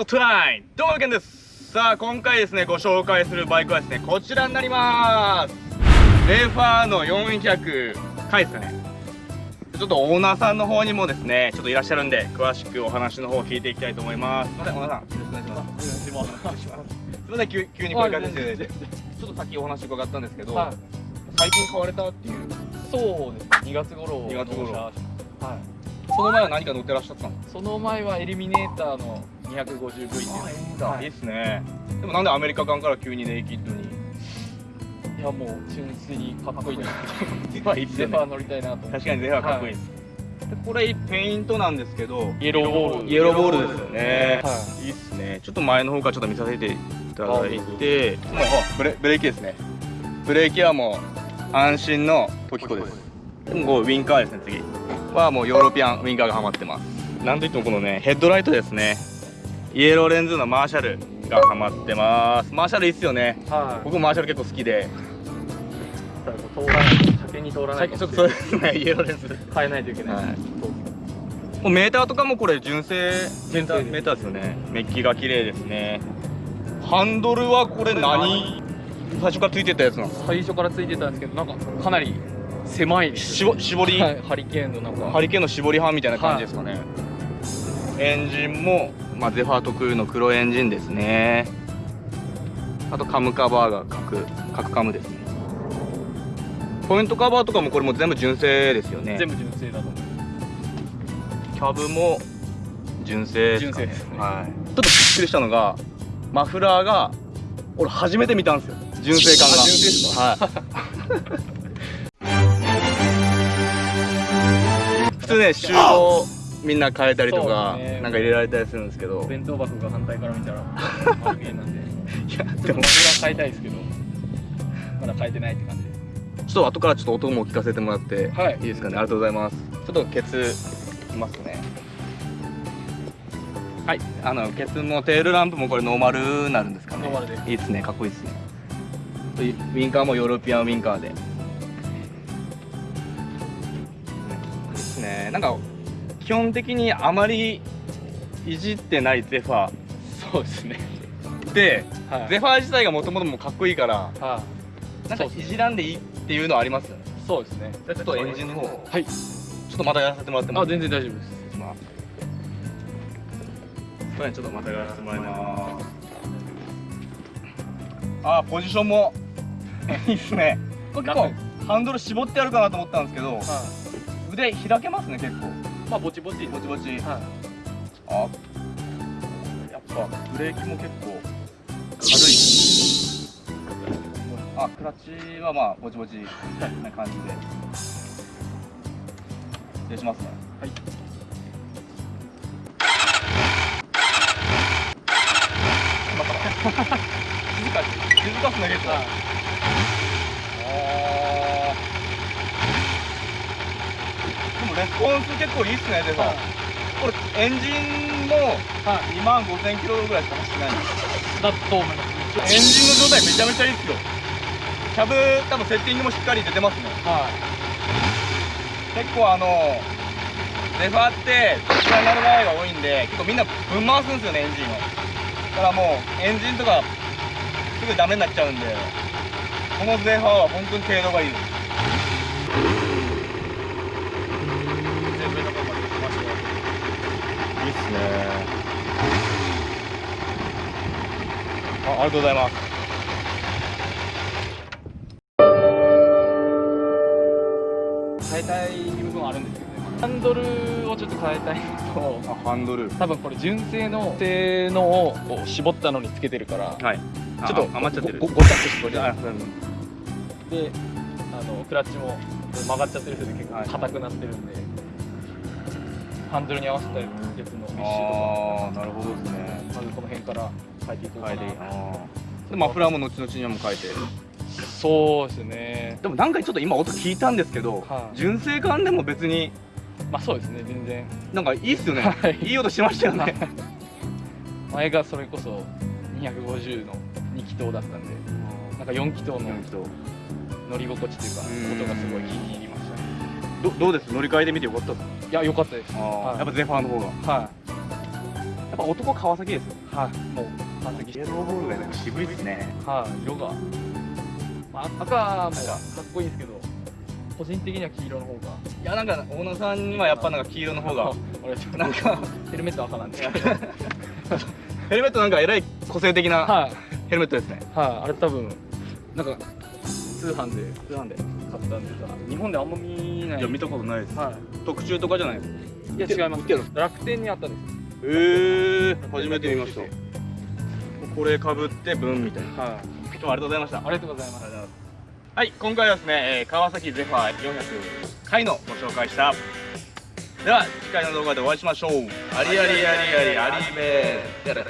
ショットラインどうもけんです。さあ今回ですねご紹介するバイクはですねこちらになります。レーファーの400回ですかね。ちょっとオーナーさんの方にもですねちょっといらっしゃるんで詳しくお話の方を聞いていきたいと思います。すいませんオーナーさんよろしくお願いします。す。すいません急急に声かけていただい。てちょっとさっきお話伺ったんですけど、はい。最近買われたっていう。そうです2月頃2月頃。はいその前は何か乗ってらっしゃったの？その前はエリミネーターの 250V っていう。はい。いいっすね。でもなんでアメリカ館から急にネイキッドに？いやもう純粋にかっこいいなゼファーいいっすゼよね。ファー乗りたいなと思って。確かにゼファーかっこいいです、でこれペイントなんですけどイエローボール。イエローボールですよね、、はいいっすね。ちょっと前の方からちょっと見させていただいて。もうあブレブレーキですね。ブレーキはもう安心の時子です。でもこうウィンカーですね次はもうヨーロピアンウィンカーがはまってます。なんといってもこのねヘッドライトですね。イエローレンズのマーシャルがはまってます。マーシャルいいっすよね。はい。僕マーシャル結構好きで。通らない。先に通らないちょっとそうですねイエローレンズ。変えないといけない、はい。もうメーターとかもこれ純正純正ですメーターですよね。メッキが綺麗ですね。ハンドルはこれ何？最初からついてたやつなんですか？最初からついてたんですけどなんかかなり狭いですしぼ絞り、はい、ハリケーンのなんかハリケーンの絞り刃みたいな感じですかね、エンジンも、まあ、ゼファー特有の黒エンジンですね。あとカムカバーが角角カムですね。ポイントカバーとかもこれも全部純正ですよね。全部純正だと思うキャブも純正ですかね。純正ですね。はい、ちょっとびっくりしたのがマフラーが俺初めて見たんですよ。純正感が。あ純正ですはい通ね集合みんな変えたりとか、ね。なんか入れられたりするんですけど。弁当箱が反対から見たらハリケーンなんでいやでも変えたいですけどまだ変えてないって感じ。でちょっと後からちょっと音も聞かせてもらって、はい。いですかね。ありがとうございます。ちょっとケツいますね。はい。あのケツもテールランプもこれノーマルになるんですかね。ノーマルでいいですね。かっこいいですね。ウィンカーもヨーロピアンウィンカーでですね。なんか基本的にあまりいじってないゼファそうですね。ー で、はい。ゼファー自体がもともともうかっこいいからはい。なんかいじらんでいいっていうのはあります？よねそうですね。じゃあちょっとエンジンの方。はい。ちょっとまたやらせてもらってもあ全然大丈夫です。まあ、ちょっとまたやらせてもらいます。あー、ポジションも。いいっすね。結構ハンドル絞ってあるかなと思ったんですけど、は腕開けますね結構。いまあぼちぼちぼちぼち。はあ、やっぱブレーキも結構軽い。あ、クラッチはまあぼちぼちな感じで。失礼しますね。はい 静かに静かっすね結構、はいあーでもレスポンス結構いいっすねでさ、はい。これエンジンもはい2万5000キロぐらいしか走ってない。んですだと思います。エンジンの状態めちゃめちゃいいっすよ。キャブ多分セッティングもしっかり出てますね。はい。結構あのレファーってこちらになる場合が多いんで結構みんなぶん回すんですよねエンジンを。だからもうエンジンとかすぐダメになっちゃうんでこのゼファーは本当に程度がいい。です全部のとこまで来ましたよいすね。あありがとうございます。変えたい部分はあるんですけどね。ハンドルをちょっと変えたいのと。あハンドル。多分これ純正の性能を絞ったのにつけてるから。はい。ちょっと余っちゃってる。ごちゃっとしてあであのクラッチも曲がっちゃってるせいで結はい。構硬くなってるんで、ハンドルに合わせたやつのメッシュとか。あーなるほどですね。まずこの辺から変えていこうかな、変えてでマフラーも後々にはもう変えて。そうですね。でもなんかちょっと今音聞いたんですけど、はい。純正感でも別に。まあそうですね全然。なんかいいっすよね、はい。いい音しましたよね。前がそれこそ250の2気筒だったんでなんか4気筒の乗り心地というかうん。音がすごい気に入りましたね。どどうです？乗り換えてみてよかったですいや良かったです。はい。やっぱゼファーの方が。やはっぱ男川崎です。よい、はい。もう完璧イエローボールがなんか渋いですね。はい。色が、まあ、赤もかっこいいですけど。個人的には黄色の方が。いやなんか大野さんにはやっぱなんか黄色の方が俺ちょっとなんかヘルメット赤なんですけど。ヘルメットなんかえらい個性的なはい。ヘルメットですね。はい。あれ多分なんか通販で通販で買ったんでさ日本であんま見ない。いや見たことないです。は特注とかじゃないですいいや違います。楽天にあったんです。えー、初めて見ました。これかぶってブンみたいな。はい。今日はありがとうございました。ありがとうございます。はい今回はですね、えー川崎ゼファー400回のご紹介した。では次回の動画でお会いしましょう。ありありありありありべー